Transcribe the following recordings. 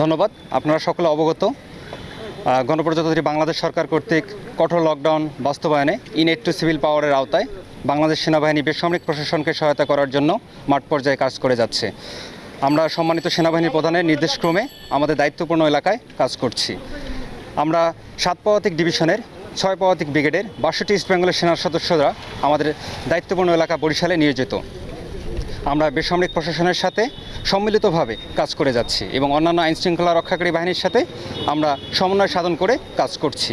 ধন্যবাদ, আপনারা সকলে অবগত। গণপ্রজাতন্ত্রী বাংলাদেশ সরকার কর্তৃক কঠোর লকডাউন বাস্তবায়নে ইনেট টু সিভিল পাওয়ারের আওতায় বাংলাদেশ সেনাবাহিনী বেসামরিক প্রশাসনকে সহায়তা করার জন্য মাঠ পর্যায়ে কাজ করে যাচ্ছে। আমরা সম্মানিত সেনাবাহিনী প্রধানের নির্দেশক্রমে আমাদের দায়িত্বপূর্ণ এলাকায় কাজ করছি। আমরা সাত পদাতিক ডিভিশনের ছয় পদাতিক ব্রিগেডের বাষট্টি ইস্ট বেঙ্গলের সেনার সদস্যরা আমাদের দায়িত্বপূর্ণ এলাকা বরিশালে নিয়োজিত। আমরা বেসামরিক প্রশাসনের সাথে সম্মিলিতভাবে কাজ করে যাচ্ছি এবং অন্যান্য আইন শৃঙ্খলা রক্ষাকারী বাহিনীর সাথে আমরা সমন্বয় সাধন করে কাজ করছি।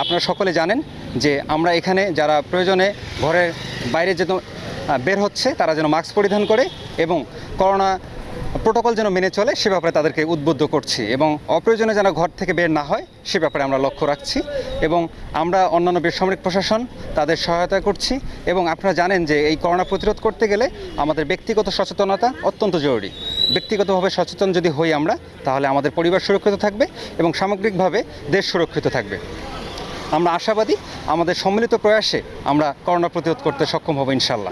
আপনারা সকলে জানেন যে আমরা এখানে যারা প্রয়োজনে ঘরের বাইরে যেন বের হচ্ছে, তারা যেন মাস্ক পরিধান করে এবং করোনা প্রোটোকল যেন মেনে চলে, সে ব্যাপারে তাদেরকে উদ্বুদ্ধ করছি এবং অপ্রয়োজনে যেন ঘর থেকে বের না হয়, সে ব্যাপারে আমরা লক্ষ্য রাখছি এবং আমরা অন্যান্য বেসামরিক প্রশাসন তাদের সহায়তা করছি এবং আপনারা জানেন যে এই করোনা প্রতিরোধ করতে গেলে আমাদের ব্যক্তিগত সচেতনতা অত্যন্ত জরুরি। ব্যক্তিগতভাবে সচেতন যদি হই আমরা, তাহলে আমাদের পরিবার সুরক্ষিত থাকবে এবং সামগ্রিকভাবে দেশ সুরক্ষিত থাকবে। আমরা আশাবাদী, আমাদের সম্মিলিত প্রয়াসে আমরা করোনা প্রতিরোধ করতে সক্ষম হব ইনশাল্লাহ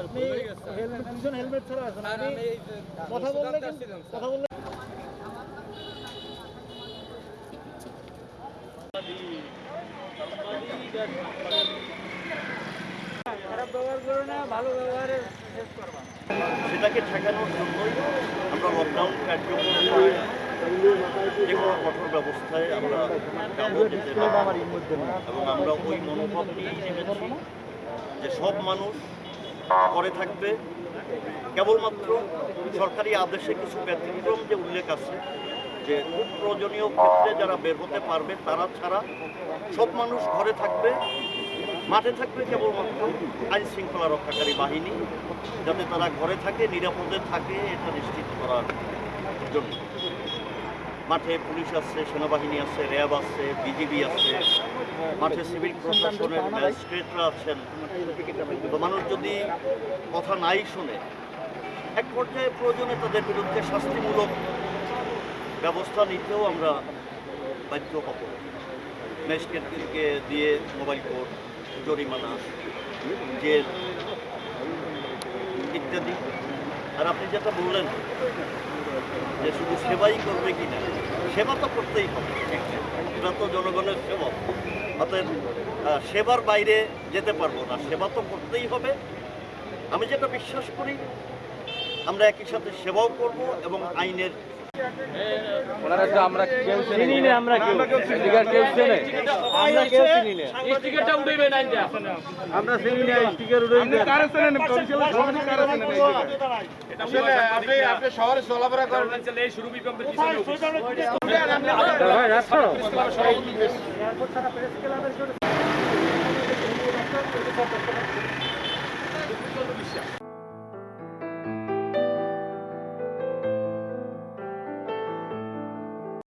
আপনি দুজন হেলমেট ছাড়া আছেন। আপনি কথা বললে কথা বললে খারাপ ব্যবহার করো না ভালো ব্যবহারে সেটাকে ঠেকানোর জন্যই আমরা লকডাউন কার্যক্রম যে কোনো কঠোর ব্যবস্থায় আমরা। এবং আমরা ওই মনোভাব নেমেছি যে সব মানুষ করে থাকবে। কেবলমাত্র সরকারি আদেশে কিছু ব্যতিক্রম যে উল্লেখ আছে, যে খুব প্রয়োজনীয় ক্ষেত্রে যারা বের হতে পারবে, তারা ছাড়া সব মানুষ ঘরে থাকবে, মাঠে থাকবে কেবলমাত্র আইন শৃঙ্খলা রক্ষাকারী বাহিনী, যাতে তারা ঘরে থাকে, নিরাপদে থাকে, এটা নিশ্চিত করার জন্য। মাঠে পুলিশ আছে, সেনাবাহিনী আছে, র্যাব আছে, বিজিবি আছে মাঠে সিভিল প্রশাসনের ম্যাজিস্ট্রেটরা আছেন। তো মানুষ যদি কথা নাই শুনে, এক পর্যায়ে প্রয়োজনে তাদের বিরুদ্ধে শাস্তিমূলক ব্যবস্থা নিতেও আমরা বাধ্য হব। ম্যাজিস্ট্রেটকে দিয়ে মোবাইল কোর্ট জরিমানা, জেল ইত্যাদি। আর আপনি যেটা বললেন যে শুধু সেবাই করবে কি না সেবা তো করতেই হবে। এটা তো জনগণের সেবক অতএব সেবার বাইরে যেতে পারব না। সেবা তো করতেই হবে। আমি যেটা বিশ্বাস করি, আমরা একই সাথে সেবাও করব এবং আইনের ওনারা তো আমরা কেউ চিনি না আমরা কেউ এদিকে কেউ চেনে আমরা কেউ চিনি না স্টিকারটা উঠাইবে না আমরা চিনি না স্টিকার উড়ে আপনি কারে চেনেন বরিশালের সভাপতি কারে চেনেন আসলে আপনি আপনি শহরে চলাফেরা করেন এই শুরু বিকম্পের ভাই রাখো পিছনে